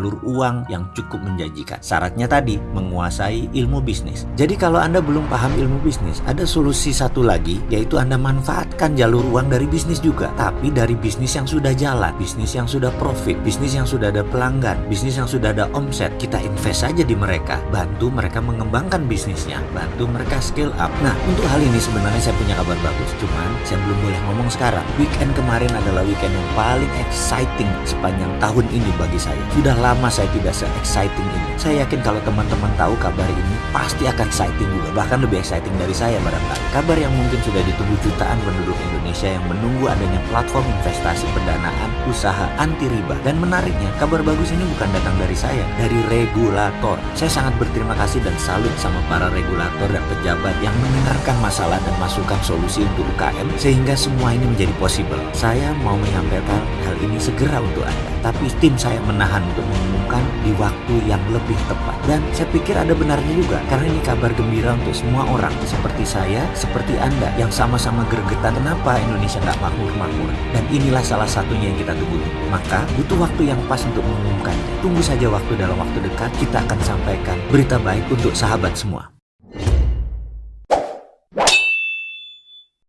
jalur uang yang cukup menjanjikan. Syaratnya tadi, menguasai ilmu bisnis. Jadi kalau Anda belum paham ilmu bisnis, ada solusi satu lagi, yaitu Anda manfaatkan jalur uang dari bisnis juga. Tapi dari bisnis yang sudah jalan, bisnis yang sudah profit, bisnis yang sudah ada pelanggan, bisnis yang sudah ada omset. Kita invest saja di mereka, bantu mereka mengembangkan bisnisnya, bantu mereka scale up. Nah, untuk hal ini sebenarnya saya punya kabar bagus. Cuman, saya belum boleh ngomong sekarang. Weekend kemarin adalah weekend yang paling exciting sepanjang tahun ini bagi saya. Sudah lama lama saya tidak se-exciting ini. Saya yakin kalau teman-teman tahu kabar ini pasti akan exciting juga, bahkan lebih exciting dari saya barangkali. Kabar yang mungkin sudah ditunggu jutaan penduduk Indonesia yang menunggu adanya platform investasi pendanaan usaha anti riba. Dan menariknya, kabar bagus ini bukan datang dari saya, dari regulator. Saya sangat berterima kasih dan salut sama para regulator dan pejabat yang mendengarkan masalah dan masukkan solusi untuk UKM sehingga semua ini menjadi possible. Saya mau menyampaikan hal ini segera untuk Anda, tapi tim saya menahan untuk mengumumkan di waktu yang lebih tepat. Dan saya pikir ada benarnya juga, karena ini kabar gembira untuk semua orang, seperti saya, seperti Anda, yang sama-sama gergetan kenapa Indonesia nggak makmur-makmur. Dan inilah salah satunya yang kita tunggu. Maka butuh waktu yang pas untuk mengumumkannya. Tunggu saja waktu dalam waktu dekat, kita akan sampaikan berita baik untuk sahabat semua.